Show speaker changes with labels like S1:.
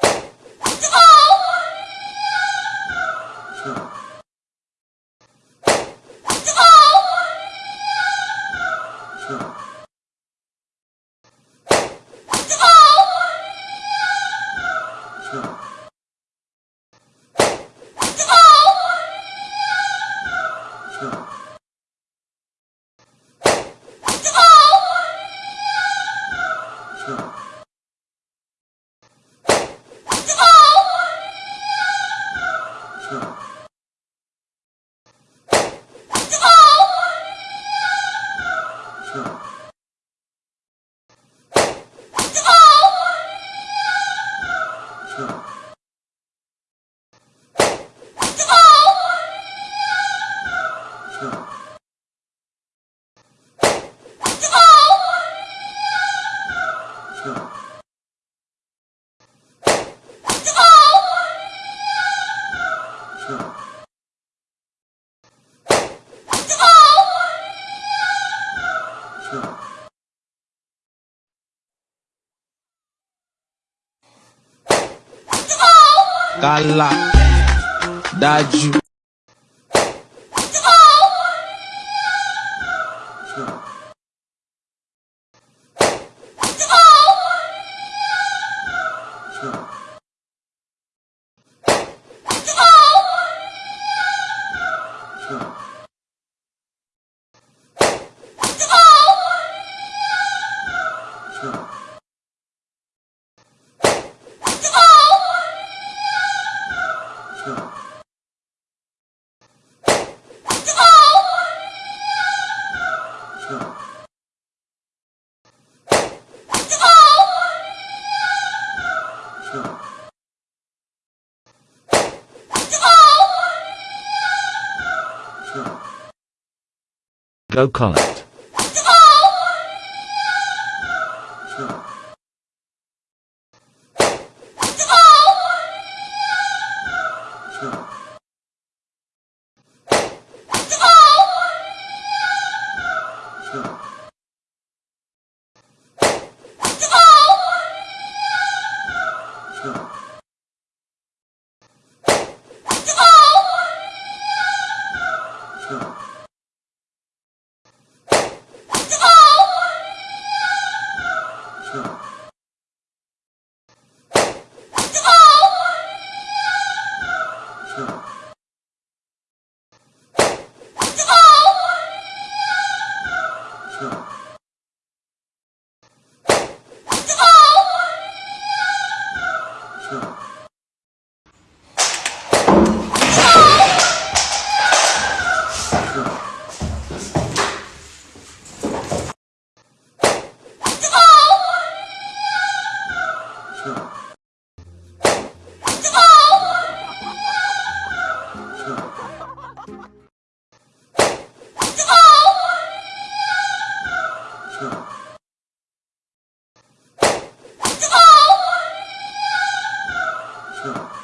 S1: 志朋。Sure. Kálá dájú.
S2: Go Collect.
S1: Sure. Yeah.